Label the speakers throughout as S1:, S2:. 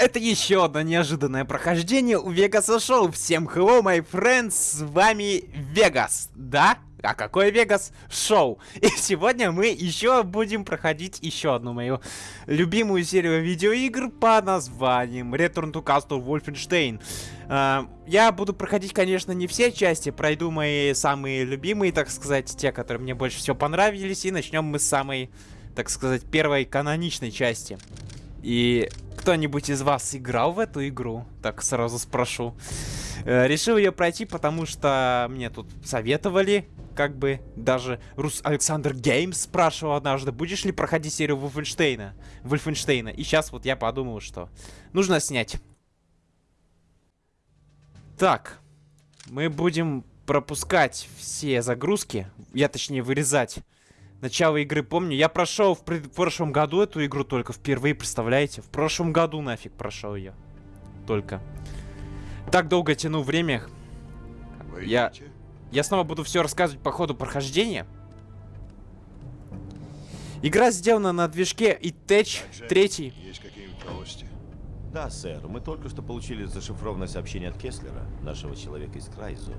S1: Это еще одно неожиданное прохождение у Вегаса Шоу. Всем hello, my friends, с вами Вегас, да? А какой Вегас? Шоу. И сегодня мы еще будем проходить еще одну мою любимую серию видеоигр по названием Return to Castle Wolfenstein. Uh, я буду проходить, конечно, не все части, пройду мои самые любимые, так сказать, те, которые мне больше всего понравились, и начнем мы с самой, так сказать, первой каноничной части. И кто-нибудь из вас играл в эту игру? Так сразу спрошу. Э, решил ее пройти, потому что мне тут советовали, как бы, даже Рус Александр Геймс спрашивал однажды, будешь ли проходить серию Вольфенштейна? Вольфенштейна. И сейчас вот я подумал, что нужно снять. Так, мы будем пропускать все загрузки, я точнее вырезать Начало игры помню. Я прошел в, пред... в прошлом году эту игру только впервые, представляете? В прошлом году нафиг прошел ее. Только. Так долго тяну время. Вы я... Я снова буду все рассказывать по ходу прохождения. Игра сделана на движке iTech 3. Есть какие-нибудь
S2: новости? Да, сэр. Мы только что получили зашифрованное сообщение от Кеслера, нашего человека из Крайзу.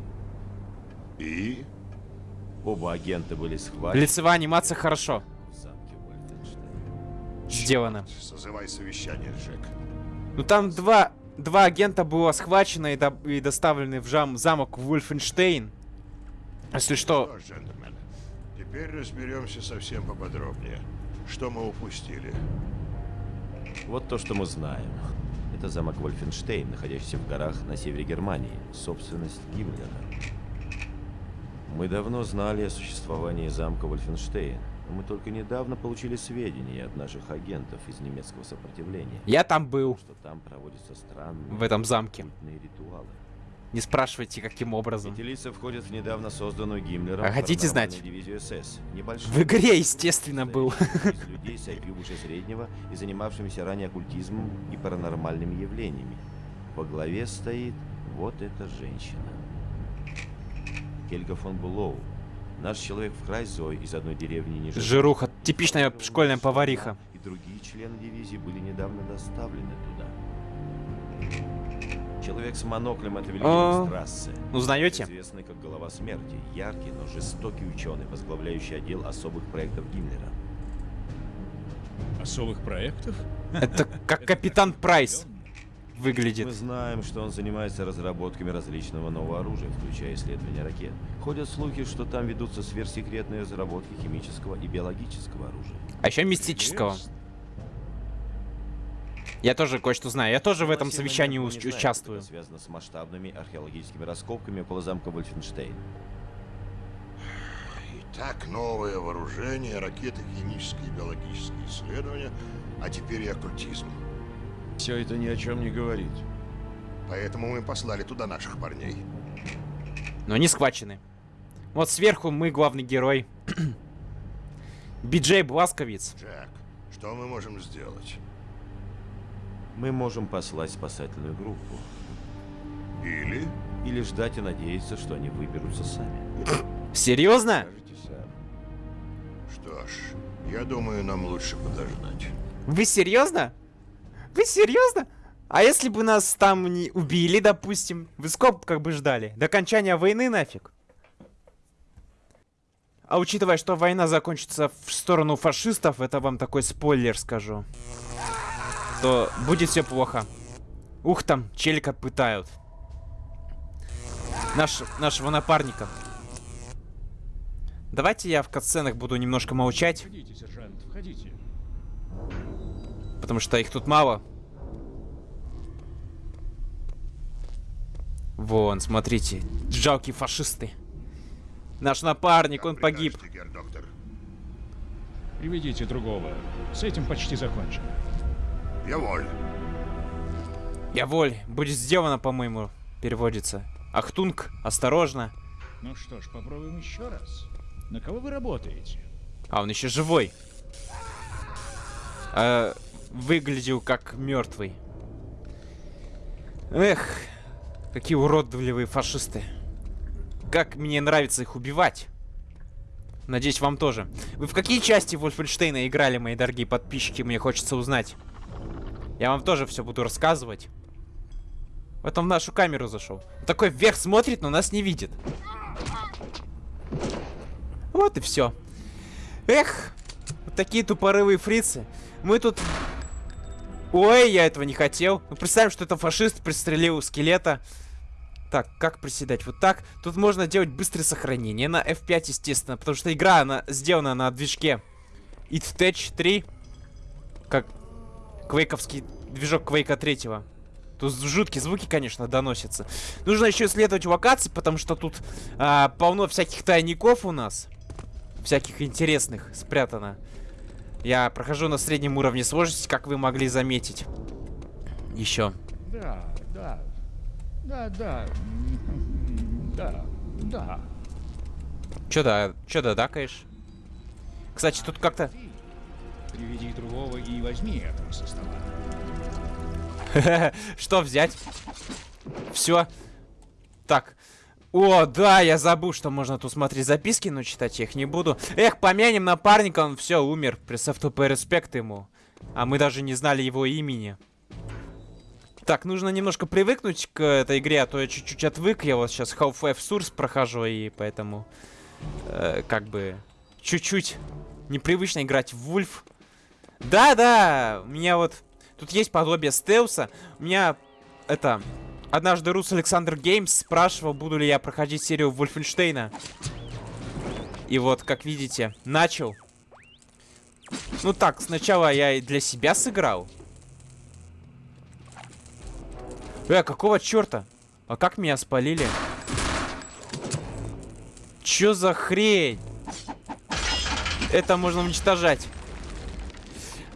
S3: И?
S2: Оба агента были схвачены.
S1: Лицевая анимация хорошо. Сделано.
S3: Созывай совещание, Джек.
S1: Ну там два, два агента было схвачено и, до, и доставлены в жам, замок Вульфенштейн. Если что... что джентльмены,
S3: теперь разберемся совсем поподробнее. Что мы упустили?
S2: Вот то, что мы знаем. Это замок Вольфенштейн, находящийся в горах на севере Германии. Собственность Гиммлера. Мы давно знали о существовании замка Вольфенштейн, мы только недавно получили сведения от наших агентов из немецкого сопротивления.
S1: Я там был.
S2: Что там проводятся странные
S1: в этом замке.
S2: ритуалы.
S1: Не спрашивайте, каким образом.
S2: Эти лица входят в недавно созданную Гиммлером
S1: а хотите знать?
S2: СС.
S1: В игре, естественно, был.
S2: Из людей с IQ выше среднего и занимавшимися ранее оккультизмом и паранормальными явлениями. Во главе стоит вот эта женщина. Хельга фон Булоу. Наш человек в Крайзой из одной деревни ниже...
S1: Жируха, типичная школьная повариха.
S2: И другие члены дивизии были недавно доставлены туда. Человек с моноклем это Вильгельм Страссе.
S1: Узнаете?
S2: Известный как Голова Смерти. Яркий, но жестокий ученый, возглавляющий отдел особых проектов Гиммлера.
S4: Особых проектов?
S1: Это как Капитан Прайс выглядит.
S2: Мы знаем, что он занимается разработками различного нового оружия, включая исследования ракет. Ходят слухи, что там ведутся сверхсекретные разработки химического и биологического оружия.
S1: А еще мистического. Я тоже кое-что знаю. Я тоже в этом совещании у участвую.
S2: Это связано с масштабными археологическими раскопками около замка Вольфенштейн.
S3: Итак, новое вооружение, ракеты, химические и биологические исследования, а теперь и оккультизм.
S4: Все это ни о чем не говорит.
S3: Поэтому мы послали туда наших парней.
S1: Но они схвачены. Вот сверху мы главный герой. Биджей Бласковиц.
S3: Джек, что мы можем сделать?
S2: Мы можем послать спасательную группу.
S3: Или?
S2: Или ждать и надеяться, что они выберутся сами.
S1: Серьезно?
S3: Что ж, я думаю, нам лучше подождать.
S1: Вы серьезно? Вы серьезно? А если бы нас там не убили, допустим? Вы сколько как бы ждали? До окончания войны нафиг? А учитывая, что война закончится в сторону фашистов, это вам такой спойлер скажу. То будет все плохо. Ух там, челика пытают. Наш, нашего напарника. Давайте я в катсценах буду немножко молчать. Входите, сержант, входите потому что их тут мало. Вон, смотрите, жалкие фашисты. Наш напарник, он погиб.
S4: Приведите другого. С этим почти закончено.
S1: Jawohl. Jawohl. Будет сделано, по-моему, переводится. Ахтунг, осторожно.
S4: Ну что ж, попробуем еще раз. На кого вы работаете?
S1: А, он еще живой. А, выглядел как мертвый. Эх, какие уродливые фашисты. Как мне нравится их убивать. Надеюсь, вам тоже. Вы в какие части Вольфенштейна играли, мои дорогие подписчики? Мне хочется узнать. Я вам тоже все буду рассказывать. Вот он в нашу камеру зашел. Такой вверх смотрит, но нас не видит. Вот и все. Эх, вот такие тупорывые фрицы. Мы тут... Ой, я этого не хотел. Ну, представим, что это фашист пристрелил скелета. Так, как приседать? Вот так. Тут можно делать быстрое сохранение на F5, естественно, потому что игра, она сделана на движке It Tech 3. Как квейковский движок Квейка 3. Тут жуткие звуки, конечно, доносятся. Нужно еще исследовать локации, потому что тут а, полно всяких тайников у нас. Всяких интересных спрятано. Я прохожу на среднем уровне сложности, как вы могли заметить. Еще.
S4: Да, да. Да, да. Да, да.
S1: Че да, че да, дакаешь? Кстати, тут как-то...
S4: Приведи другого и возьми этого со стола.
S1: Что взять? Все. Так. О, да, я забыл, что можно тут смотреть записки, но читать я их не буду. Эх, помянем напарника, он все, умер. Присав тупой респект ему. А мы даже не знали его имени. Так, нужно немножко привыкнуть к этой игре, а то я чуть-чуть отвык. Я вот сейчас Half-Life Source прохожу, и поэтому... Э, как бы... Чуть-чуть непривычно играть в Вульф. Да-да, у меня вот Тут есть подобие стелса. У меня, это... Однажды Рус Александр Геймс спрашивал, буду ли я проходить серию Вольфенштейна. И вот, как видите, начал. Ну так, сначала я для себя сыграл. Э, какого черта? А как меня спалили? Чё за хрень? Это можно уничтожать.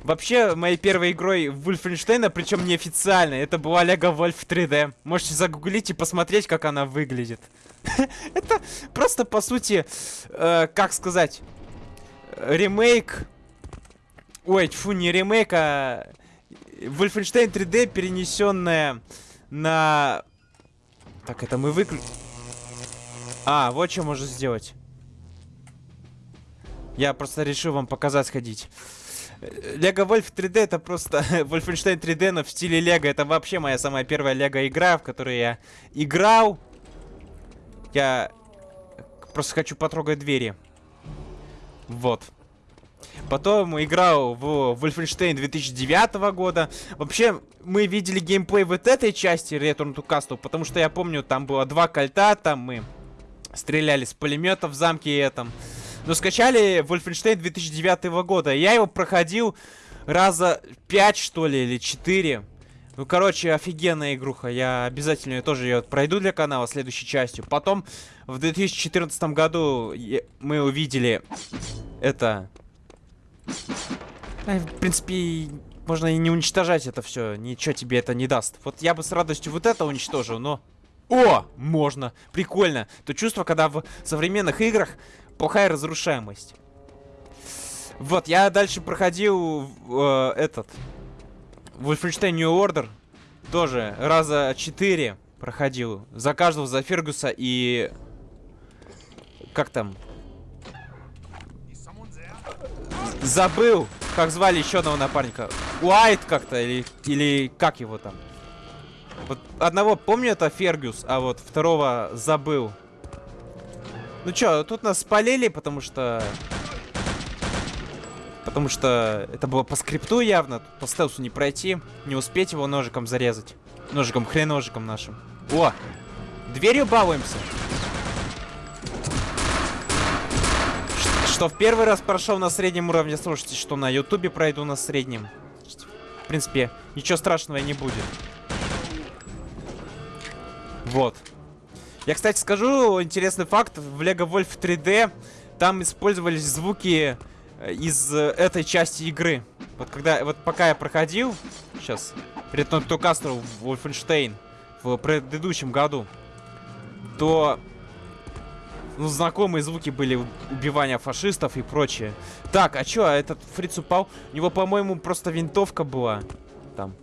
S1: Вообще, моей первой игрой в Wolfenstein, причем неофициально, это была Lego Wolf 3D. Можете загуглить и посмотреть, как она выглядит. Это просто, по сути, э, как сказать, ремейк... Ой, фу, не ремейк, а... Wolfenstein 3D, перенесенная на... Так, это мы выключим. А, вот что можно сделать. Я просто решил вам показать сходить. Лего Вольф 3D это просто Wolfenstein 3D, но в стиле Лего. Это вообще моя самая первая Лего игра, в которой я играл. Я просто хочу потрогать двери. Вот. Потом играл в Wolfenstein 2009 года. Вообще, мы видели геймплей вот этой части Return to Castle, потому что я помню, там было два кольта, там мы стреляли с пулемета в замке этом. Но скачали Wolfenstein 2009 года. Я его проходил раза 5, что ли, или 4. Ну, короче, офигенная игруха. Я обязательно тоже ее пройду для канала следующей частью. Потом, в 2014 году мы увидели это... В принципе, можно и не уничтожать это все. Ничего тебе это не даст. Вот я бы с радостью вот это уничтожил, но... О, можно. Прикольно. То чувство, когда в современных играх плохая разрушаемость. Вот, я дальше проходил э, этот... Wolfenstein New Order. Тоже раза четыре проходил. Заказывал за Фергуса и... Как там? Забыл, как звали еще одного напарника. Уайт как-то, или, или как его там. Вот одного помню это Фергюс, а вот второго забыл. Ну чё, тут нас спалили, потому что... Потому что это было по скрипту явно. По стелсу не пройти. Не успеть его ножиком зарезать. Ножиком, хреножиком нашим. О! Дверью балуемся. Что в первый раз прошел на среднем уровне, слушайте, что на ютубе пройду на среднем. В принципе, ничего страшного не будет. Вот. Я, кстати, скажу интересный факт. В Lego Wolf 3D там использовались звуки э, из э, этой части игры. Вот когда, вот пока я проходил, сейчас, Return to Castle Wolfenstein в предыдущем году, то ну, знакомые звуки были убивания фашистов и прочее. Так, а чё, а этот фриц упал? У него, по-моему, просто винтовка была. Там.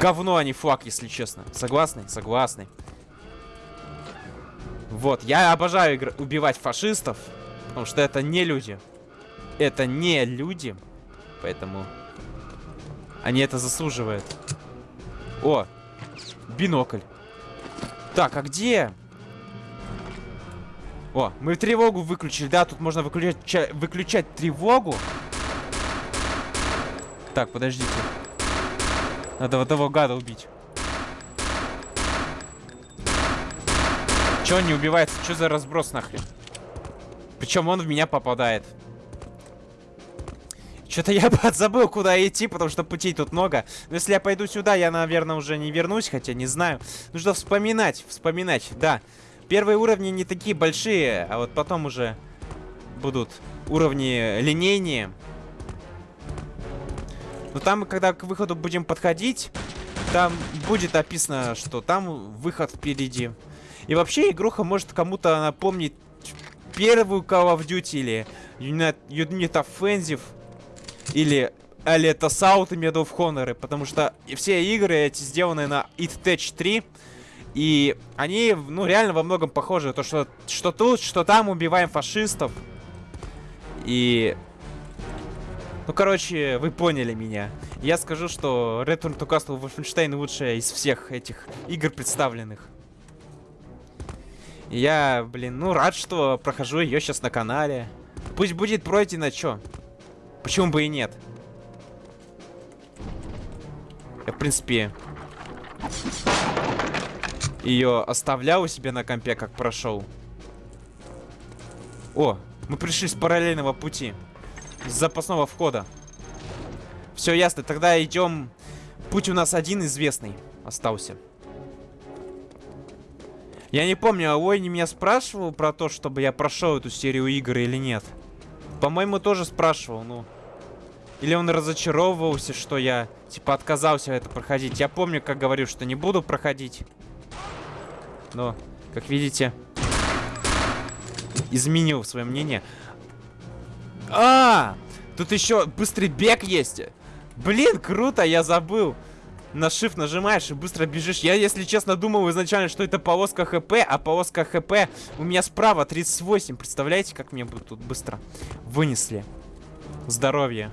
S1: Говно, а не флаг, если честно. Согласны? Согласны. Вот, я обожаю игр убивать фашистов, потому что это не люди. Это не люди, поэтому Они это заслуживают. О, бинокль. Так, а где? О, мы тревогу выключили, да, тут можно выключать, выключать тревогу. Так, подождите. Надо вот того гада убить. Че он не убивается? Что за разброс нахрен? Причем он в меня попадает. Что-то я подзабыл, куда идти, потому что путей тут много. Но если я пойду сюда, я, наверное, уже не вернусь, хотя не знаю. Нужно вспоминать, вспоминать, да. Первые уровни не такие большие, а вот потом уже будут уровни линейнее. Но там, когда к выходу будем подходить, там будет описано, что там выход впереди. И вообще игруха может кому-то напомнить первую Call of Duty или Unit, Unit Offensive или Aleta South и Medal of Honor, потому что все игры эти сделаны на It Tech 3, и они, ну, реально во многом похожи. То, что, что тут, что там убиваем фашистов. И... Ну, короче, вы поняли меня. Я скажу, что Return to Castle Wolfenstein лучшая из всех этих игр представленных. Я, блин, ну, рад, что прохожу ее сейчас на канале. Пусть будет пройдено, чё? Почему бы и нет? Я, в принципе, ее оставлял у себя на компе, как прошел. О, мы пришли с параллельного пути. С запасного входа. Все ясно, тогда идем... Путь у нас один известный остался. Я не помню, а Ойни меня спрашивал про то, чтобы я прошел эту серию игр или нет. По-моему, тоже спрашивал, ну... Или он разочаровывался, что я, типа, отказался это проходить. Я помню, как говорю, что не буду проходить. Но, как видите, изменил свое мнение. А, тут еще быстрый бег есть. Блин, круто, я забыл. На shift нажимаешь и быстро бежишь. Я, если честно, думал изначально, что это полоска хп, а полоска хп у меня справа 38. Представляете, как мне тут быстро вынесли? Здоровье.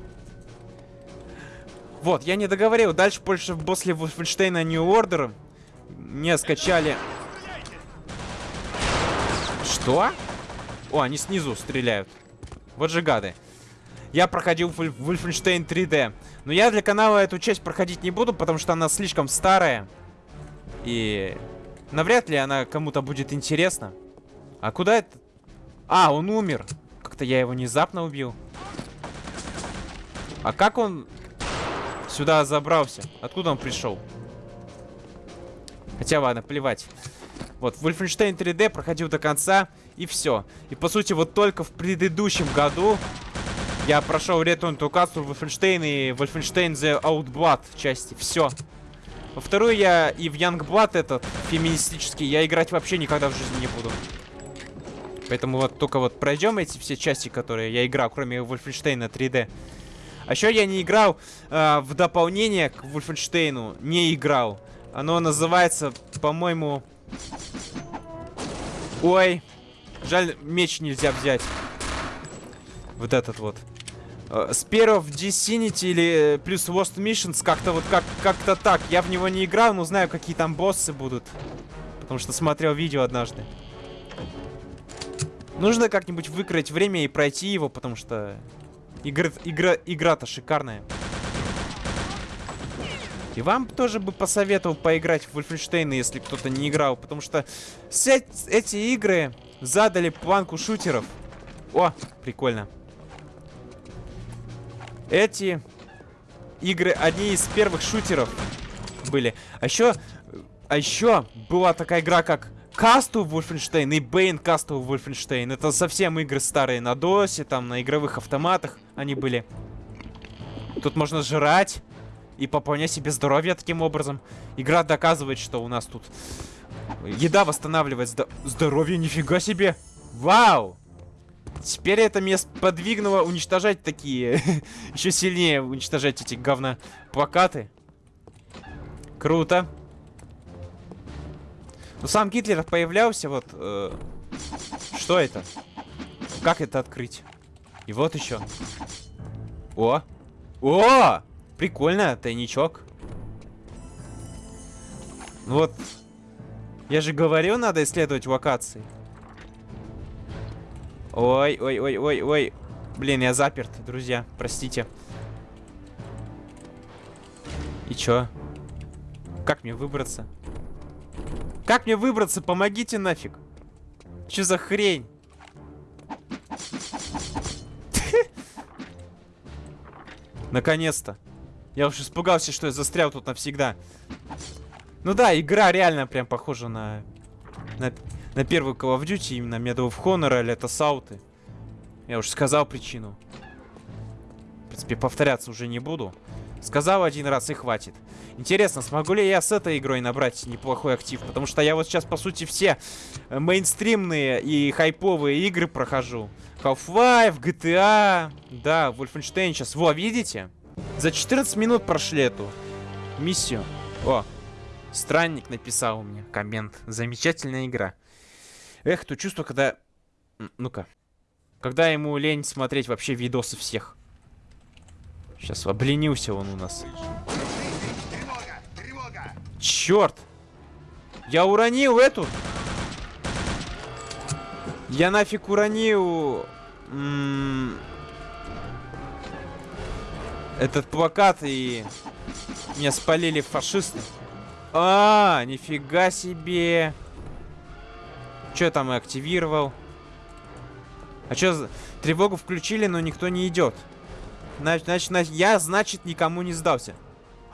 S1: Вот, я не договорил. Дальше больше после Wolfenstein New Order мне скачали что? О, они снизу стреляют. Вот же гады. Я проходил Wolfenstein 3D. Но я для канала эту часть проходить не буду, потому что она слишком старая. И навряд ли она кому-то будет интересна. А куда это? А, он умер. Как-то я его внезапно убил. А как он сюда забрался? Откуда он пришел? Хотя ладно, плевать. Вот, Wolfenstein 3D проходил до конца, и все. И, по сути, вот только в предыдущем году я прошел Return to Castle, Wolfenstein и Wolfenstein The Outblood части. Все. Во вторую я и в Youngblood этот, феминистический, я играть вообще никогда в жизни не буду. Поэтому вот только вот пройдем эти все части, которые я играл, кроме Wolfenstein 3D. А еще я не играл э, в дополнение к Wolfenstein, не играл. Оно называется, по-моему, Ой. Жаль, меч нельзя взять. Вот этот вот. Spear of Disinity или э, плюс Lost Missions, как-то вот как как-то так. Я в него не играл, но знаю, какие там боссы будут. Потому что смотрел видео однажды. Нужно как-нибудь выкроить время и пройти его, потому что игра-то игра, игра шикарная. И вам тоже бы посоветовал поиграть в Wolfenstein, если кто-то не играл. Потому что эти игры задали планку шутеров. О, прикольно. Эти игры одни из первых шутеров были. А еще, а еще была такая игра, как Castle Wolfenstein и Bane Castle Wolfenstein. Это совсем игры старые на досе, там на игровых автоматах они были. Тут можно жрать и пополнять себе здоровье таким образом. Игра доказывает, что у нас тут еда восстанавливает здо здоровье. Нифига себе! Вау! Теперь это меня подвигнуло уничтожать такие... Еще сильнее уничтожать эти говна плакаты. Круто. Ну, сам Гитлер появлялся, вот... Э, что это? Как это открыть? И вот еще. О! О! Прикольно, тайничок. Ну Вот. Я же говорил, надо исследовать локации. Ой, ой, ой, ой, ой. Блин, я заперт, друзья. Простите. И чё? Как мне выбраться? Как мне выбраться? Помогите нафиг. Чё за хрень? Наконец-то. Я уж испугался, что я застрял тут навсегда. Ну да, игра реально прям похожа на... На, на первую Call of Duty, именно Medal of Honor или это Сауты. Я уже сказал причину. В принципе, повторяться уже не буду. Сказал один раз и хватит. Интересно, смогу ли я с этой игрой набрать неплохой актив? Потому что я вот сейчас, по сути, все э, мейнстримные и хайповые игры прохожу. Half-Life, GTA, да, Wolfenstein сейчас. Во, видите? За 14 минут прошли эту миссию. О, странник написал мне коммент. Замечательная игра. Эх, то чувство, когда... Ну-ка. Когда ему лень смотреть вообще видосы всех. Сейчас обленился он у нас. Черт! Я уронил эту. Я нафиг уронил... Этот плакат и... Меня спалили фашисты. А, нифига себе. Что там и активировал? А что, тревогу включили, но никто не идет. Значит, значит, я, значит, никому не сдался.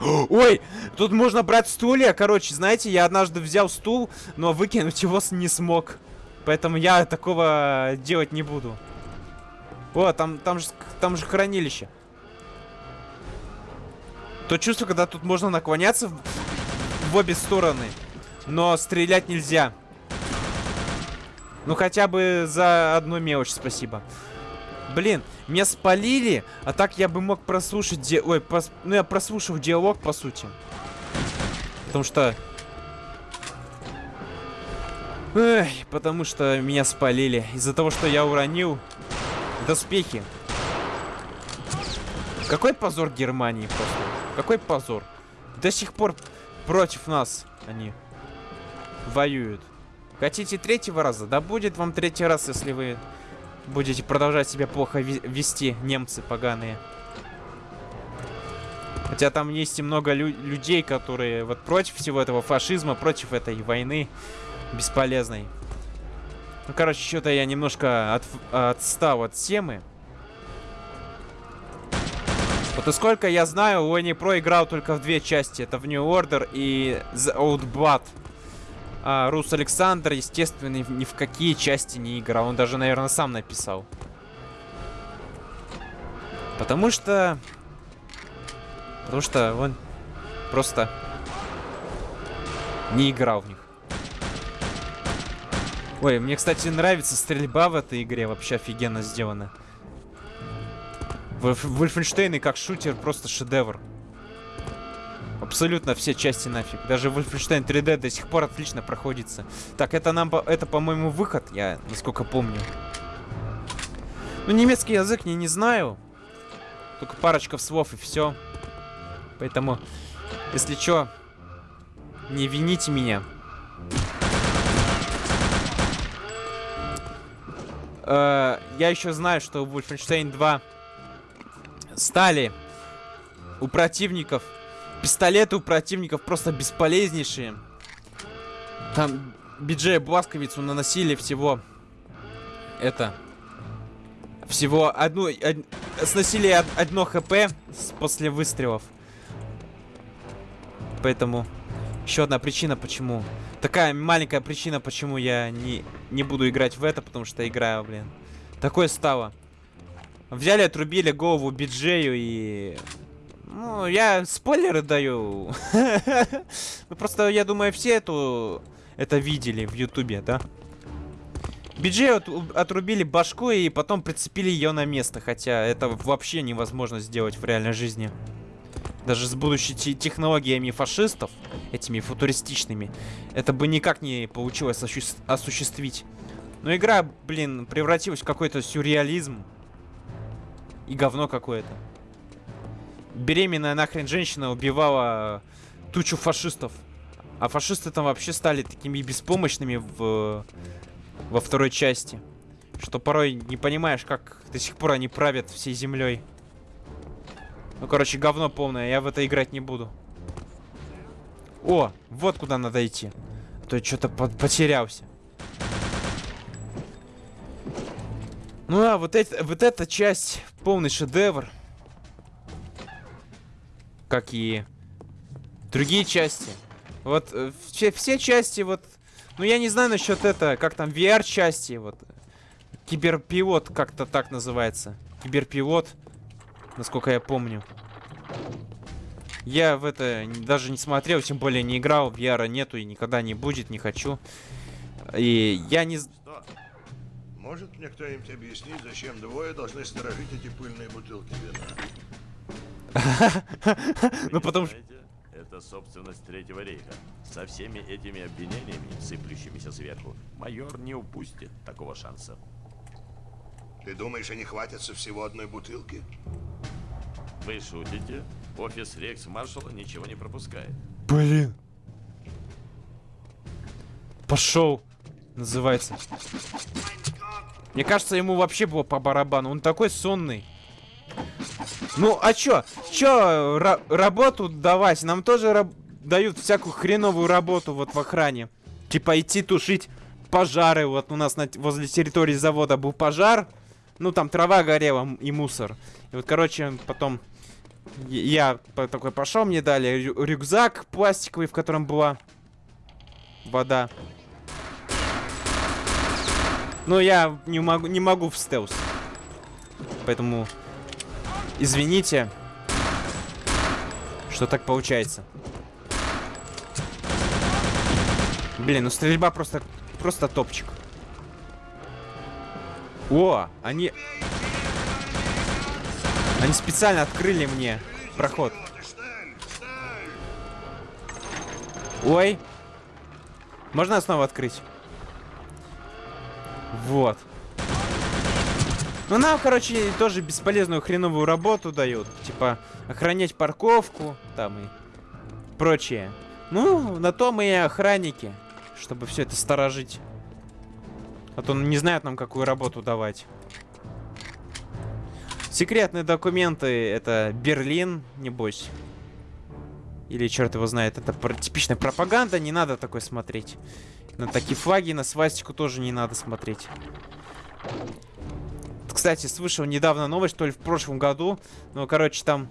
S1: Ой, тут можно брать стулья. Короче, знаете, я однажды взял стул, но выкинуть его не смог. Поэтому я такого делать не буду. О, там, там, же, там же хранилище. То чувство, когда тут можно наклоняться в, в обе стороны. Но стрелять нельзя. Ну хотя бы за одну мелочь спасибо. Блин, меня спалили, а так я бы мог прослушать... Ди... Ой, прос... ну я прослушал диалог, по сути. Потому что... Эх, потому что меня спалили. Из-за того, что я уронил доспехи. Какой позор Германии просто. Какой позор. До сих пор против нас они воюют. Хотите третьего раза? Да будет вам третий раз, если вы будете продолжать себя плохо вести, немцы поганые. Хотя там есть и много лю людей, которые вот против всего этого фашизма, против этой войны бесполезной. Ну, короче, что-то я немножко от, отстал от темы. Вот и сколько я знаю, Уэнни Про играл только в две части. Это в New Order и The Old Blood. А, Рус Александр, естественно, ни, в какие части не играл. Он даже, наверное, сам написал. Потому что... Потому что он просто не играл в них. Ой, мне, кстати, нравится стрельба в этой игре. Вообще офигенно сделана. Вольфенштейн и как шутер просто шедевр. Абсолютно все части нафиг. Даже Wolfenstein 3D до сих пор отлично проходится. Так, это нам, это, по-моему, выход, я насколько помню. Ну, немецкий язык не, не знаю. Только парочка слов и все. Поэтому, если что, не вините меня. Э, я еще знаю, что Wolfenstein 2 стали у противников Пистолеты у противников просто бесполезнейшие. Там Биджея Бласковицу наносили всего... Это... Всего одну... Од, сносили од, одно хп после выстрелов. Поэтому... Еще одна причина, почему... Такая маленькая причина, почему я не, не буду играть в это, потому что играю, блин. Такое стало. Взяли, отрубили голову Биджею и ну, я спойлеры даю. Просто, я думаю, все эту... это видели в Ютубе, да? Биджей от, отрубили башку и потом прицепили ее на место. Хотя это вообще невозможно сделать в реальной жизни. Даже с будущими технологиями фашистов, этими футуристичными, это бы никак не получилось осуществить. Но игра, блин, превратилась в какой-то сюрреализм. И говно какое-то. Беременная нахрен женщина убивала тучу фашистов. А фашисты там вообще стали такими беспомощными в, во второй части. Что порой не понимаешь, как до сих пор они правят всей землей. Ну, короче, говно полное, я в это играть не буду. О, вот куда надо идти. А то я что-то потерялся. Ну да, вот, это, вот эта часть полный шедевр. Как и другие части. Вот э, все, все части, вот... Ну я не знаю насчет это, как там, VR-части, вот. Киберпилот как-то так называется. Киберпилот, насколько я помню. Я в это даже не смотрел, тем более не играл, VR нету и никогда не будет, не хочу. И я не...
S3: Что? Может мне кто-нибудь объяснить, зачем двое должны сторожить эти пыльные бутылки вина?
S1: Ну потому что...
S2: Это собственность Третьего рейха. Со всеми этими обвинениями, сыплющимися сверху, майор не упустит такого шанса.
S3: Ты думаешь, они хватятся всего одной бутылки?
S2: Вы шутите? Офис Рекс Маршала ничего не пропускает.
S1: Блин. Пошел. Называется. Мне кажется, ему вообще было по барабану. Он такой сонный. Ну, а чё? Чё ра работу давать? Нам тоже дают всякую хреновую работу вот в охране. Типа идти тушить пожары. Вот у нас на возле территории завода был пожар. Ну, там трава горела и мусор. И вот, короче, потом я такой пошел, мне дали рю рюкзак пластиковый, в котором была вода. Но я не могу, не могу в стелс. Поэтому извините, что так получается. Блин, ну стрельба просто, просто топчик. О, они... Они специально открыли мне проход. Ой. Можно снова открыть? Вот. Ну, нам, короче, тоже бесполезную хреновую работу дают. Типа, охранять парковку, там и прочее. Ну, на то мы и охранники, чтобы все это сторожить. А то не знают нам, какую работу давать. Секретные документы это Берлин, небось. Или черт его знает, это про типичная пропаганда, не надо такой смотреть. На такие флаги, на свастику тоже не надо смотреть. Кстати, слышал недавно новость, то ли в прошлом году. Ну, короче, там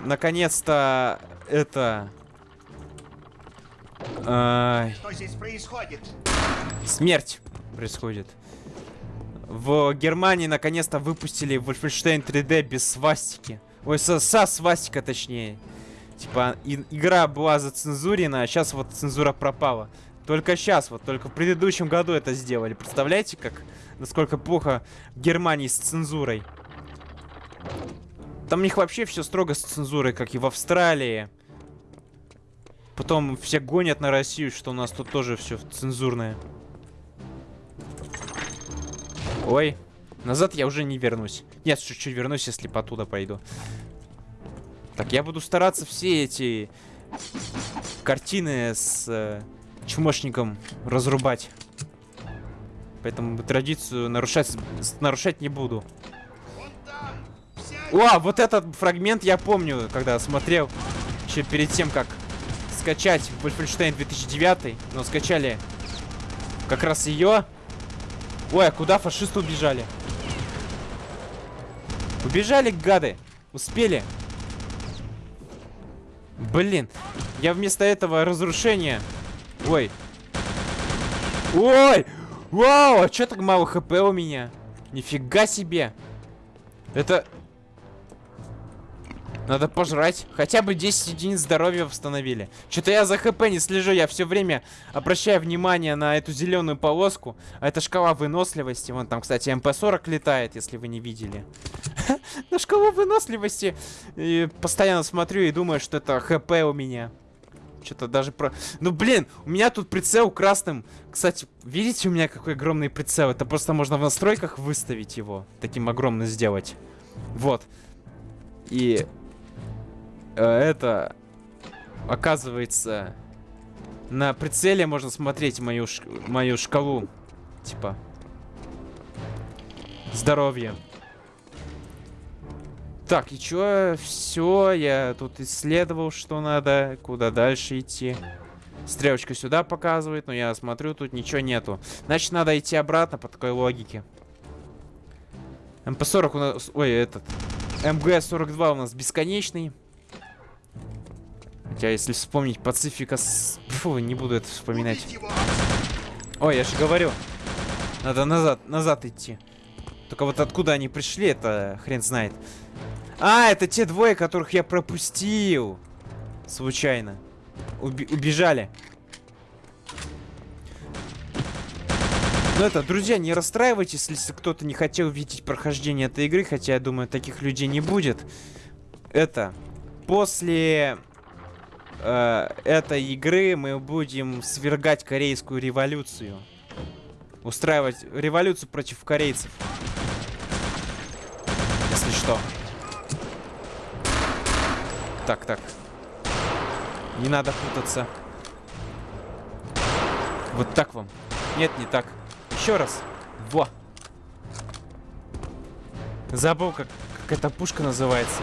S1: наконец-то это... Э,
S3: Что здесь происходит?
S1: смерть происходит. В Германии наконец-то выпустили Wolfenstein 3D без свастики. Ой, со, со свастика точнее. Типа, и, игра была зацензурена, а сейчас вот цензура пропала. Только сейчас, вот только в предыдущем году это сделали. Представляете, как, насколько плохо в Германии с цензурой? Там у них вообще все строго с цензурой, как и в Австралии. Потом все гонят на Россию, что у нас тут тоже все цензурное. Ой, назад я уже не вернусь. Нет, чуть-чуть вернусь, если по туда пойду. Так, я буду стараться все эти картины с э, чмошником разрубать. Поэтому традицию нарушать, нарушать не буду. О, вот этот фрагмент я помню, когда смотрел. Еще перед тем, как скачать Wolfenstein 2009. Но скачали как раз ее. Ой, а куда фашисты убежали? Убежали, гады. Успели. Блин. Я вместо этого разрушения... Ой. Ой! Вау, а чё так мало хп у меня? Нифига себе. Это... Надо пожрать. Хотя бы 10 единиц здоровья восстановили. Что-то я за хп не слежу. Я все время обращаю внимание на эту зеленую полоску. А это шкала выносливости. Вон там, кстати, МП-40 летает, если вы не видели. На шкалу выносливости. Постоянно смотрю и думаю, что это хп у меня. Что-то даже про... Ну, блин, у меня тут прицел красным. Кстати, видите у меня какой огромный прицел? Это просто можно в настройках выставить его. Таким огромным сделать. Вот. И э, это, оказывается, на прицеле можно смотреть мою, ш... мою шкалу, типа, здоровья. Так, и чё? Все, я тут исследовал, что надо, куда дальше идти. Стрелочка сюда показывает, но я смотрю, тут ничего нету. Значит, надо идти обратно по такой логике. МП-40 у нас... Ой, этот... МГ-42 у нас бесконечный. Хотя, если вспомнить Пацифика... Фу, не буду это вспоминать. Ой, я же говорю. Надо назад, назад идти. Только вот откуда они пришли, это хрен знает. А, это те двое, которых я пропустил. Случайно. Уби убежали. Ну это, друзья, не расстраивайтесь, если кто-то не хотел видеть прохождение этой игры, хотя я думаю, таких людей не будет. Это, после э, этой игры мы будем свергать корейскую революцию. Устраивать революцию против корейцев. Если что. Так, так. Не надо путаться. Вот так вам. Нет, не так. Еще раз. Во. Забыл, как, как эта пушка называется.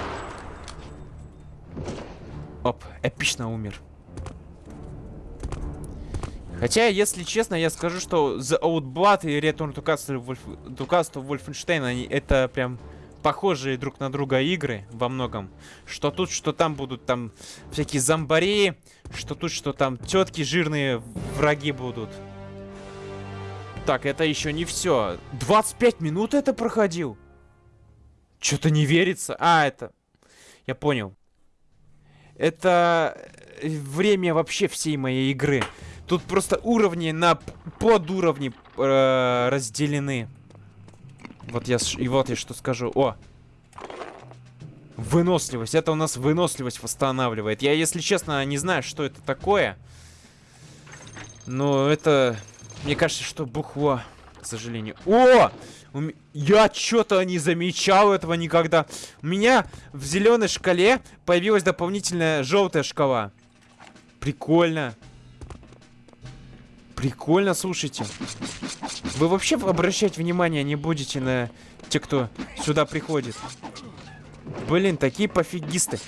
S1: Оп, эпично умер. Хотя, если честно, я скажу, что The Outblood и Return to Castle, Wolfenstein, они, это прям похожие друг на друга игры во многом. Что тут, что там будут там всякие зомбари, что тут, что там тетки жирные враги будут. Так, это еще не все. 25 минут это проходил? Что-то не верится. А, это... Я понял. Это время вообще всей моей игры. Тут просто уровни на подуровни э, разделены. Вот я, и вот я что скажу. О! Выносливость. Это у нас выносливость восстанавливает. Я, если честно, не знаю, что это такое. Но это... Мне кажется, что бухло, к сожалению. О! Я что-то не замечал этого никогда. У меня в зеленой шкале появилась дополнительная желтая шкала. Прикольно. Прикольно, слушайте. Вы вообще обращать внимание не будете на те, кто сюда приходит? Блин, такие пофигисты.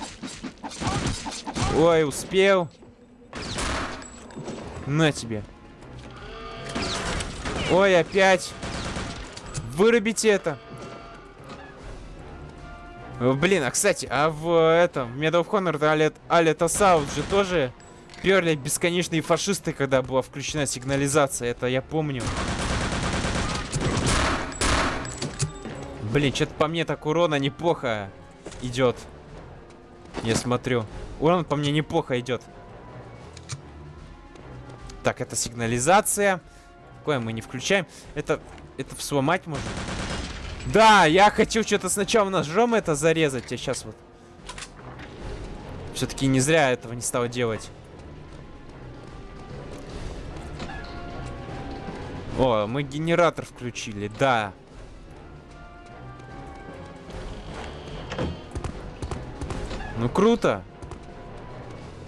S1: Ой, успел. На тебе. Ой, опять. Вырубите это. Блин, а кстати, а в этом, в Medal of Honor Алета Саут же тоже перли бесконечные фашисты, когда была включена сигнализация. Это я помню. Блин, что-то по мне так урона неплохо идет. Я смотрю. Урон по мне неплохо идет. Так, это сигнализация. Какое мы не включаем. Это, это сломать можно? Да, я хочу что-то сначала ножом это зарезать, а сейчас вот. Все-таки не зря этого не стал делать. О, мы генератор включили, да. Ну круто.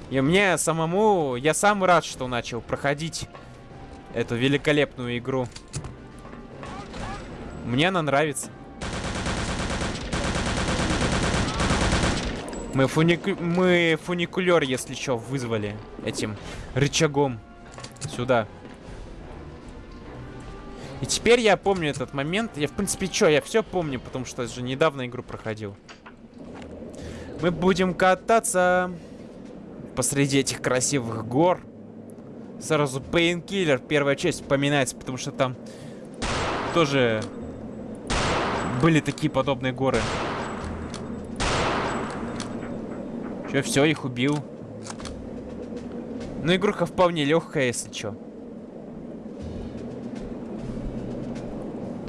S1: И мне самому, я сам рад, что начал проходить эту великолепную игру. Мне она нравится. Мы, фуник... мы фуникулер, если что, вызвали этим рычагом сюда. И теперь я помню этот момент. Я, в принципе, что, я все помню, потому что же недавно игру проходил. Мы будем кататься посреди этих красивых гор. Сразу Painkiller, первая часть вспоминается, потому что там тоже были такие подобные горы. Че, все, их убил. Ну, игруха вполне легкая, если что.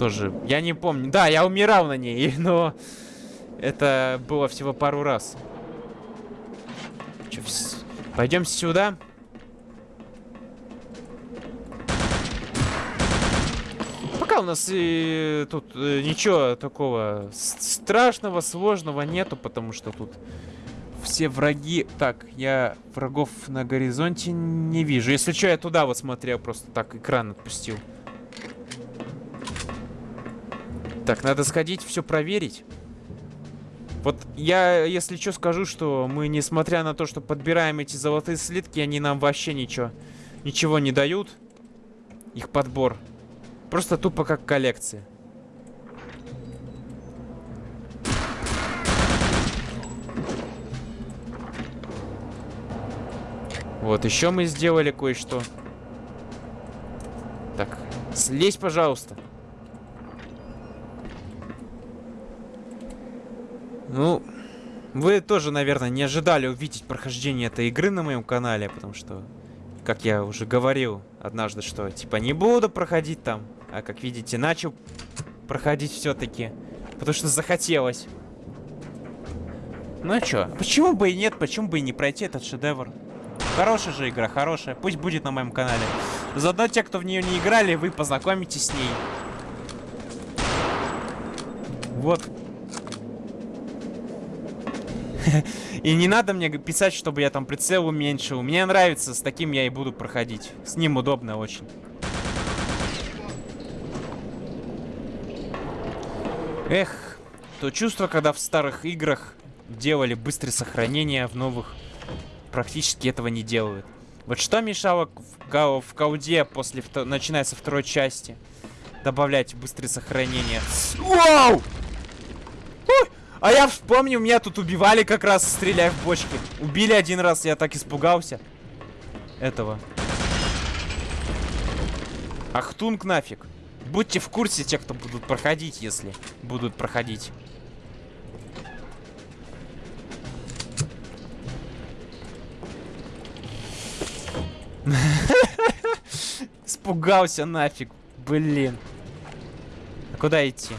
S1: Тоже, я не помню. Да, я умирал на ней, но это было всего пару раз. Че, вс... Пойдем сюда. Пока у нас и тут э, ничего такого страшного, сложного нету, потому что тут все враги... Так, я врагов на горизонте не вижу. Если что, я туда вот смотрел, просто так экран отпустил. Так, надо сходить, все проверить. Вот я, если что, скажу, что мы, несмотря на то, что подбираем эти золотые слитки, они нам вообще ничего, ничего не дают. Их подбор. Просто тупо как коллекция. Вот, еще мы сделали кое-что. Так, слезь, пожалуйста. Ну, вы тоже, наверное, не ожидали увидеть прохождение этой игры на моем канале, потому что, как я уже говорил однажды, что, типа, не буду проходить там, а, как видите, начал проходить все-таки, потому что захотелось. Ну а чё, почему бы и нет, почему бы и не пройти этот шедевр? Хорошая же игра, хорошая. Пусть будет на моем канале. Заодно те, кто в нее не играли, вы познакомитесь с ней. Вот. И не надо мне писать, чтобы я там прицел уменьшил. Мне нравится, с таким я и буду проходить. С ним удобно очень. Эх, то чувство, когда в старых играх делали быстрое сохранение, в новых практически этого не делают. Вот что мешало в, в кауде после, начиная со второй части, добавлять быстрое сохранение? Вау! А я вспомнил, меня тут убивали как раз, стреляя в бочки. Убили один раз, я так испугался. Этого. Ахтунг нафиг. Будьте в курсе, те, кто будут проходить, если будут проходить. Испугался нафиг. Блин. А куда идти?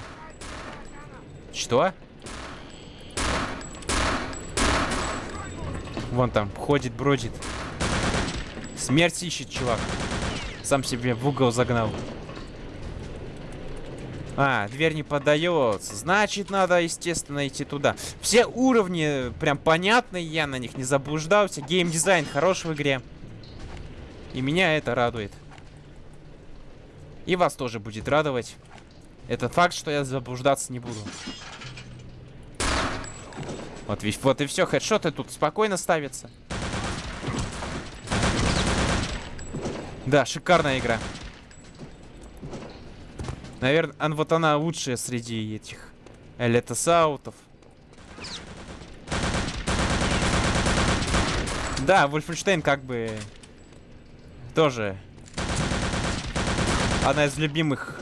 S1: Что? Вон там, ходит, бродит. Смерть ищет, чувак. Сам себе в угол загнал. А, дверь не поддается. Значит, надо, естественно, идти туда. Все уровни прям понятные, я на них не заблуждался. Геймдизайн хорош в игре. И меня это радует. И вас тоже будет радовать. Этот факт, что я заблуждаться не буду. Вот, ведь, вот и все, хедшоты тут спокойно ставятся. Да, шикарная игра. Наверное, вот она лучшая среди этих элитосаутов. Да, Вольфенштейн как бы тоже одна из любимых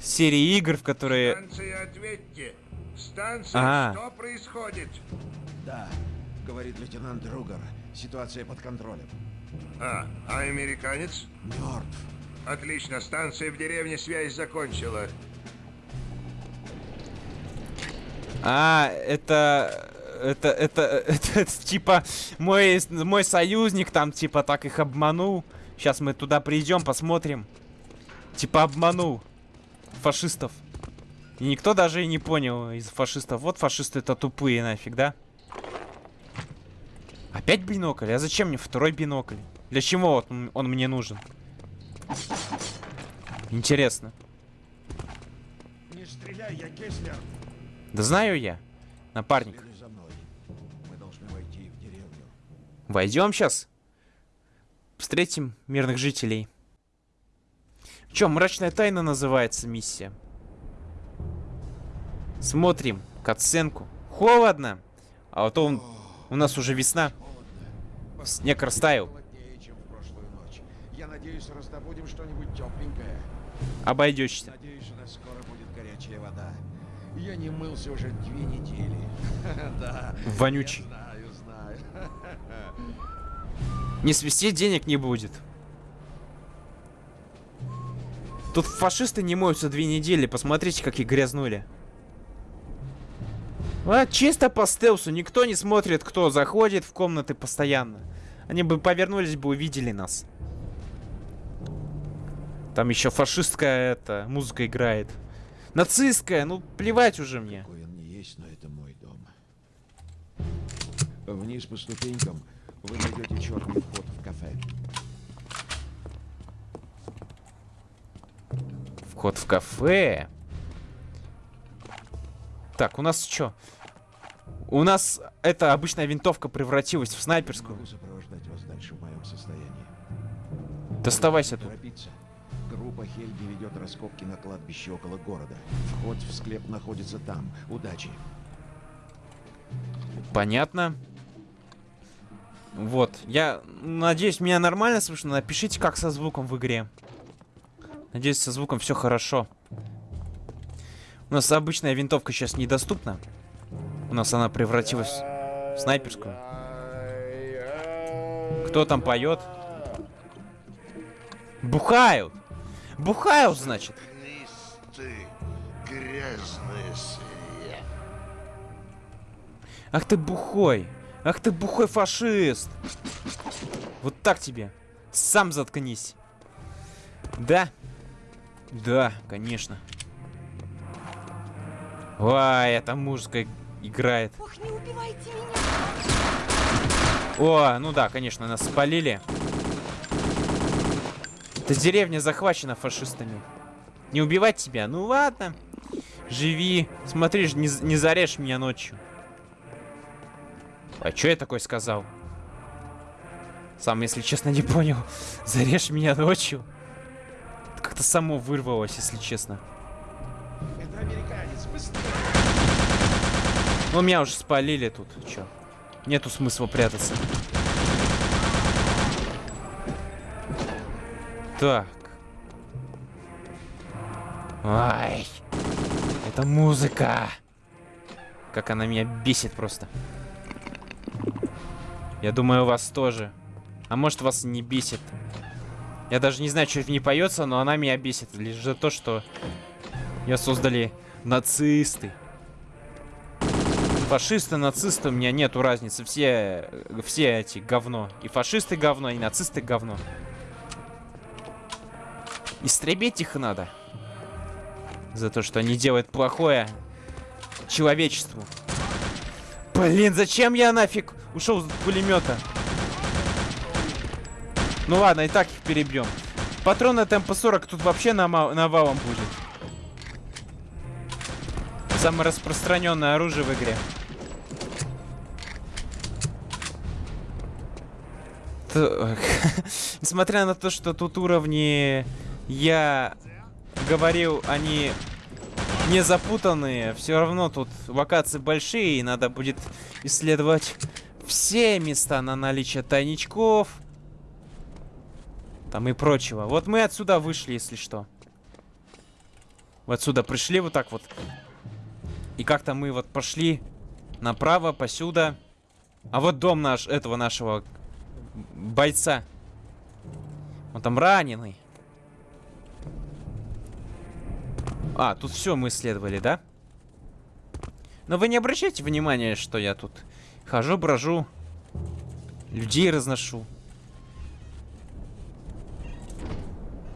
S1: серий игр, в которые...
S5: Ответьте. Станция,
S1: А.
S5: что происходит?
S6: Да, говорит лейтенант Другар. Ситуация под контролем.
S5: А, а американец?
S6: Мертв.
S5: Отлично, станция в деревне связь закончила.
S1: А, это... Это, это, это, это, типа, мой, мой союзник там, типа, так их обманул. Сейчас мы туда придем, посмотрим. Типа, обманул фашистов. И никто даже и не понял из фашистов. Вот фашисты это тупые нафиг, да? Опять бинокль? А зачем мне второй бинокль? Для чего он, он мне нужен? Интересно.
S6: Не стреляй, я Кеслер.
S1: Да знаю я, напарник. Войдем сейчас. Встретим мирных жителей. Че, мрачная тайна называется миссия. Смотрим катсценку. Холодно. А вот он, у нас уже весна. Снег растаял.
S6: Я надеюсь, раздобудем что-нибудь тепленькое.
S1: Обойдешься.
S6: Надеюсь, у нас скоро будет горячая вода. Я не мылся уже две недели. Да.
S1: Вонючий.
S6: Знаю, знаю.
S1: Не свести денег не будет. Тут фашисты не моются две недели. Посмотрите, как их грязнули. А, чисто по стелсу. Никто не смотрит, кто заходит в комнаты постоянно. Они бы повернулись бы, увидели нас. Там еще фашистская эта музыка играет. Нацистская, ну плевать уже мне.
S6: Какой он не есть, но это мой дом. Вниз по ступенькам вы найдете черный вход в кафе.
S1: Вход в кафе. Так, у нас что? У нас эта обычная винтовка превратилась в снайперскую. Доставайся тут.
S6: Группа Хельги ведет раскопки на кладбище около города. Вход в склеп находится там. Удачи.
S1: Понятно. Вот, я надеюсь, меня нормально слышно. Напишите, как со звуком в игре. Надеюсь, со звуком все хорошо. У нас обычная винтовка сейчас недоступна. У нас она превратилась в снайперскую. Кто там поет? Бухают! Бухают, значит.
S3: Листы, грязные свинья.
S1: Ах ты бухой! Ах ты бухой фашист! Вот так тебе. Сам заткнись. Да? Да, конечно. Ой, эта мужская играет.
S7: Ох, не убивайте меня!
S1: О, ну да, конечно, нас спалили. Эта деревня захвачена фашистами. Не убивать тебя? Ну ладно. Живи. Смотри, не, не зарежь меня ночью. А что я такой сказал? Сам, если честно, не понял. Зарежь меня ночью. Это Как-то само вырвалось, если честно.
S6: Это!
S1: Ну, меня уже спалили тут. Чё? Нету смысла прятаться. Так. Ай. Это музыка. Как она меня бесит просто. Я думаю, вас тоже. А может, вас не бесит. Я даже не знаю, что в ней поется, но она меня бесит. Лишь за то, что ее создали нацисты. Фашисты, нацисты, у меня нету разницы. Все, все эти говно. И фашисты говно, и нацисты говно. Истребить их надо. За то, что они делают плохое человечеству. Блин, зачем я нафиг ушел с пулемета? Ну ладно, и так их перебьем. Патроны от МП-40 тут вообще навалом будет. Самое распространенное оружие в игре. Несмотря на то, что тут уровни, я говорил, они не запутанные, все равно тут локации большие, и надо будет исследовать все места на наличие тайничков. Там и прочего. Вот мы отсюда вышли, если что. Вот отсюда пришли вот так вот. И как-то мы вот пошли направо, посюда. А вот дом наш, этого нашего бойца. Он там раненый. А, тут все мы исследовали, да? Но вы не обращайте внимания, что я тут хожу, брожу, людей разношу.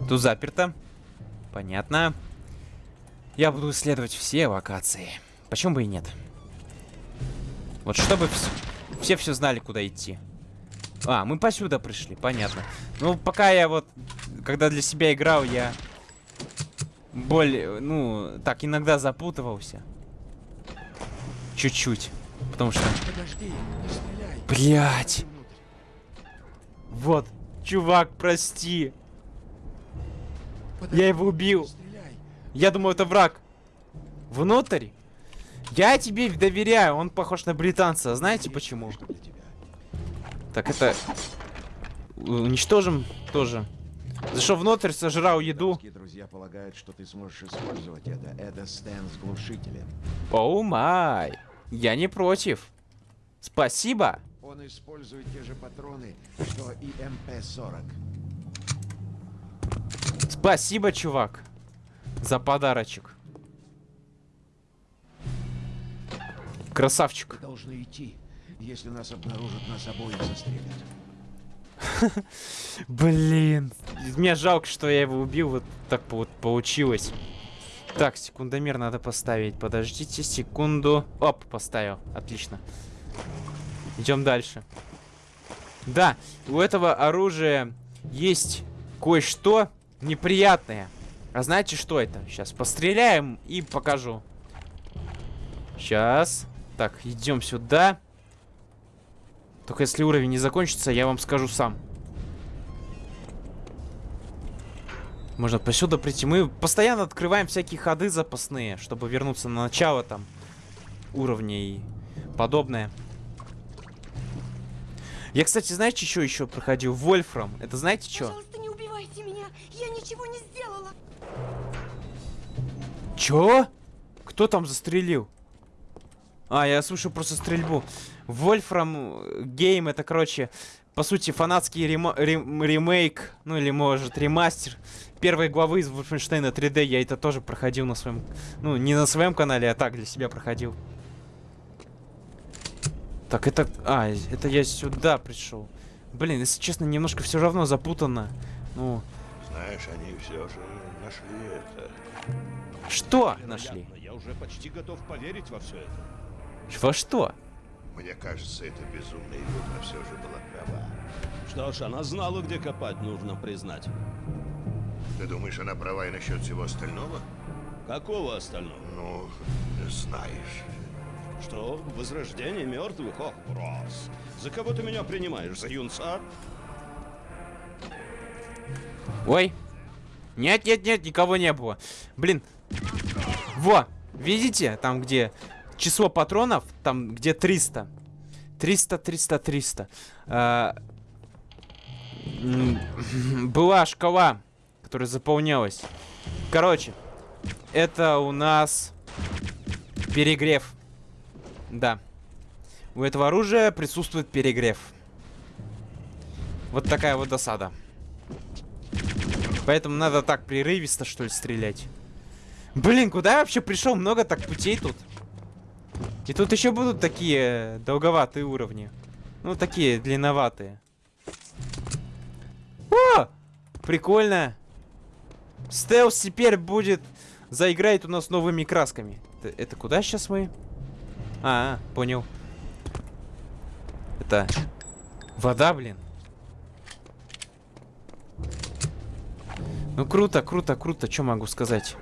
S1: Тут заперто. Понятно. Я буду исследовать все локации. Почему бы и нет? Вот чтобы вс- все все знали, куда идти. А, мы посюда пришли, понятно. Ну, пока я вот, когда для себя играл, я более, ну, так, иногда запутывался. Чуть-чуть. Потому что...
S6: Подожди.
S1: Блять. Вот, чувак, прости.
S6: Подожди,
S1: Я его убил. Я думаю, это враг. Внутрь? Я тебе доверяю, он похож на британца. Знаете почему? Так, это... Уничтожим тоже. Зашел внутрь, сожрал еду.
S6: Друзья полагают, что ты сможешь использовать это. Это Стэн с глушителем.
S1: Оу май. Я не против. Спасибо.
S6: Он использует те же патроны, что и МП-40.
S1: Спасибо, чувак. За подарочек. Красавчик.
S6: Мы должны идти. Если нас обнаружат, нас обоих застрелят.
S1: Блин. Мне жалко, что я его убил. Вот так вот получилось. Так, секундомер надо поставить. Подождите секунду. Оп, поставил. Отлично. Идем дальше. Да, у этого оружия есть кое-что неприятное. А знаете, что это? Сейчас постреляем и покажу. Сейчас. Так, идем сюда. Только если уровень не закончится, я вам скажу сам. Можно посюда прийти. Мы постоянно открываем всякие ходы запасные, чтобы вернуться на начало там уровня и подобное. Я, кстати, знаете, что еще проходил? Вольфрам. Это знаете что?
S7: Пожалуйста, не убивайте меня. Я ничего не сделала.
S1: Чё? Кто там застрелил? А, я слышу просто стрельбу. Вольфрам Гейм это, короче, по сути, фанатский рема рем ремейк, ну или, может, ремастер первой главы из Wolfenstein 3D. Я это тоже проходил на своем... Ну, не на своем канале, а так, для себя проходил. Так, это... А, это я сюда пришел. Блин, если честно, немножко все равно запутанно. Ну...
S3: Знаешь, они все же нашли это.
S1: Что нашли?
S4: Я уже почти готов поверить во все это.
S1: Во что?
S3: Мне кажется, эта безумная ведьма все же была права.
S8: Что ж, она знала, где копать, нужно признать.
S3: Ты думаешь, она права и насчет всего остального?
S8: Какого остального?
S3: Ну, знаешь.
S8: Что? Возрождение мертвых? Ох, брось. За кого ты меня принимаешь? За юнца?
S1: Ой. Нет, нет, нет, никого не было. Блин. Во, видите, там где число патронов, там где 300. 300, 300, 300. А, была шкала, которая заполнялась. Короче, это у нас перегрев. Да. У этого оружия присутствует перегрев. Вот такая вот досада. Поэтому надо так прерывисто, что ли, стрелять. Блин, куда я вообще пришел? Много так путей тут. И тут еще будут такие долговатые уровни. Ну, такие длинноватые. О! Прикольно. Стелс теперь будет... Заиграет у нас новыми красками. Это, это куда сейчас мы? А, а, понял. Это... Вода, блин. Ну круто, круто, круто, что могу сказать?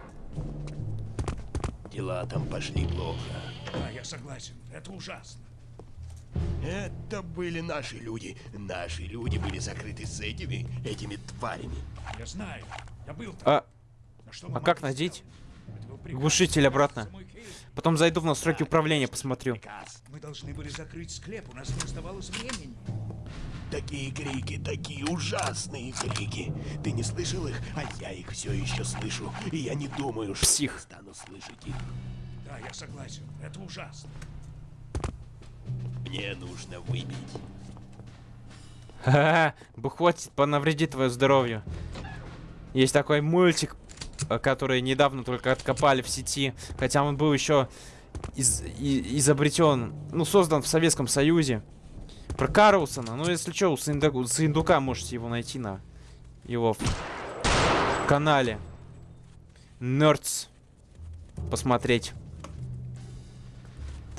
S9: Дела там пошли плохо.
S4: Да, я согласен. Это ужасно.
S9: Это были наши люди. Наши люди были закрыты с этими, этими тварями.
S4: Я знаю. Я был там.
S1: А,
S4: Но что
S1: а как надеть? Глушитель обратно. Потом зайду в настройки управления, посмотрю.
S9: Приказ.
S4: Мы должны были закрыть склеп. У нас не оставалось времени.
S9: Такие крики, такие ужасные крики. Ты не слышал их, а я их все еще слышу. И я не думаю, что
S1: Псих.
S9: стану слышать их.
S4: Да, я согласен. Это ужасно.
S9: Мне нужно выпить.
S1: Ха-ха, бы хватит понавредить твое здоровье. Есть такой мультик, э, который недавно только откопали в сети, хотя он был еще из, и- изобретен, ну, создан в Советском Союзе. Про Карлсона, ну, если что, у Саинда- у Саиндука можете его найти на его канале. Nerds. Посмотреть.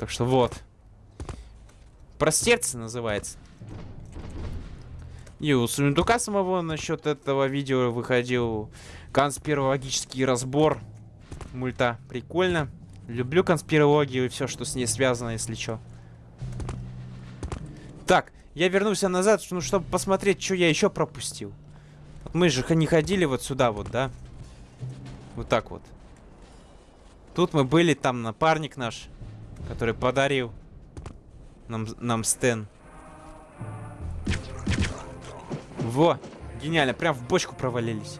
S1: Так что вот. Про сердце называется. И у Сундука самого насчет этого видео выходил конспирологический разбор мульта. Прикольно. Люблю конспирологию и все, что с ней связано, если что. Так, я вернулся назад, ну, чтобы посмотреть, что я еще пропустил. Вот мы же не ходили вот сюда вот, да? Вот так вот. Тут мы были, там напарник наш, который подарил нам, нам Стэн. Во, гениально, прям в бочку провалились.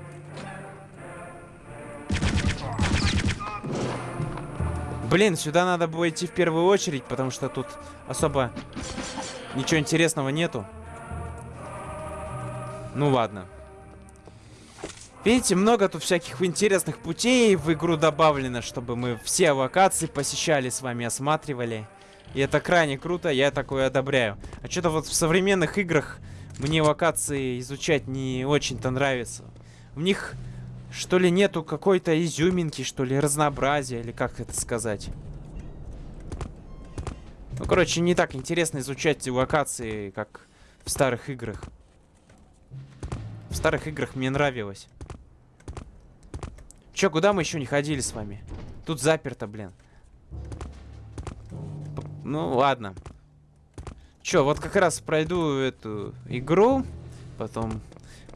S1: Блин, сюда надо было идти в первую очередь, потому что тут особо ничего интересного нету. Ну ладно. Видите, много тут всяких интересных путей в игру добавлено, чтобы мы все локации посещали с вами, осматривали. И это крайне круто, я такое одобряю. А что-то вот в современных играх мне локации изучать не очень-то нравится. В них, что ли, нету какой-то изюминки, что ли, разнообразия, или как это сказать. Ну, короче, не так интересно изучать локации, как в старых играх. В старых играх мне нравилось. Чё, куда мы еще не ходили с вами? Тут заперто, блин. Ну, ладно. Чё, вот как раз пройду эту игру. Потом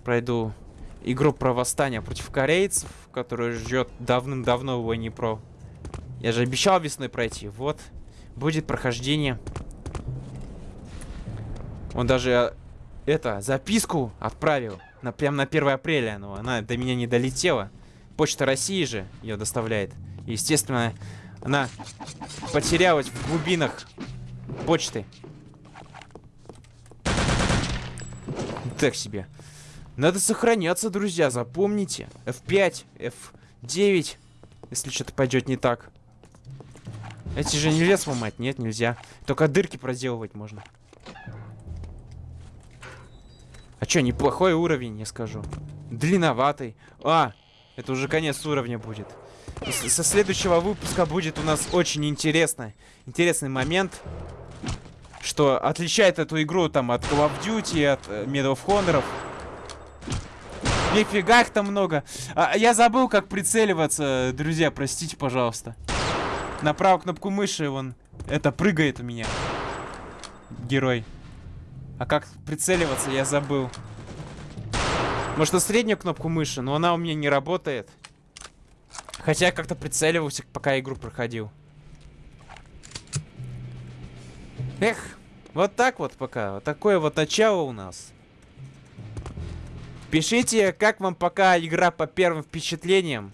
S1: пройду игру про восстание против корейцев, которую ждет давным-давно в Войне Про. Я же обещал весной пройти. Вот. Будет прохождение. Он даже э, это, записку отправил. На, прям на 1 апреля, но она до меня не долетела. Почта России же ее доставляет. Естественно, она потерялась в глубинах почты. Так себе. Надо сохраняться, друзья, запомните. F5, F9, если что-то пойдет не так. Эти же нельзя сломать, нет, нельзя. Только дырки проделывать можно. А чё, неплохой уровень, я скажу. Длинноватый. А, это уже конец уровня будет. Со следующего выпуска будет у нас очень интересно, интересный момент, что отличает эту игру там от Call of Duty, от э, Medal of Honor. Нифига их там много. А, я забыл, как прицеливаться, друзья, простите, пожалуйста. На правую кнопку мыши, вон, это прыгает у меня. Герой. А как прицеливаться, я забыл. Может, на среднюю кнопку мыши, но она у меня не работает. Хотя я как-то прицеливался, пока игру проходил. Эх, вот так вот пока. Вот такое вот начало у нас. Пишите, как вам пока игра по первым впечатлениям.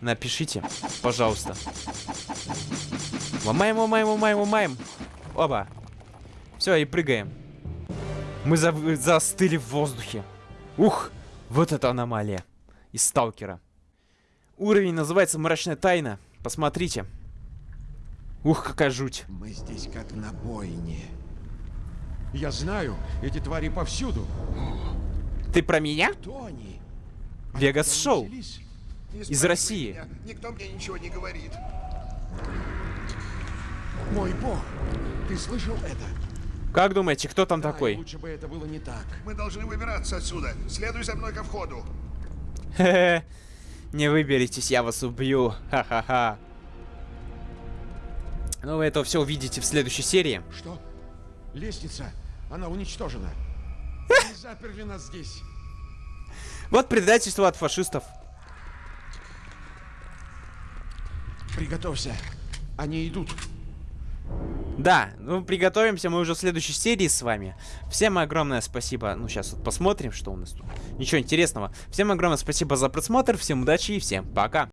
S1: Напишите, пожалуйста. Ломаем, ломаем, ломаем, ломаем. Оба. Все, и прыгаем. Мы за застыли в воздухе. Ух, вот это аномалия. Из сталкера. Уровень называется «Мрачная тайна». Посмотрите. Ух, какая жуть.
S6: Мы здесь как на бойне. Я знаю, эти твари повсюду.
S1: Ты про меня?
S6: Кто они?
S1: Вегас Шоу. Из
S3: спрашивай
S1: России.
S3: меня, Никто мне ничего не говорит.
S6: Мой бог, ты слышал это?
S1: Как думаете, кто там
S6: Да,
S1: такой?
S6: лучше бы это было не так.
S3: Мы должны выбираться отсюда. Следуй за мной ко входу.
S1: Хе-хе. Не выберетесь, я вас убью. Ха-ха-ха. Ну, вы это все увидите в следующей серии.
S6: Что? Лестница, она уничтожена. Они заперли нас здесь.
S1: Вот предательство от фашистов.
S6: Приготовься. Они идут.
S1: Да, ну приготовимся мы уже в следующей серии с вами. Всем огромное спасибо. Ну, сейчас вот посмотрим, что у нас тут. Ничего интересного. Всем огромное спасибо за просмотр, всем удачи и всем пока.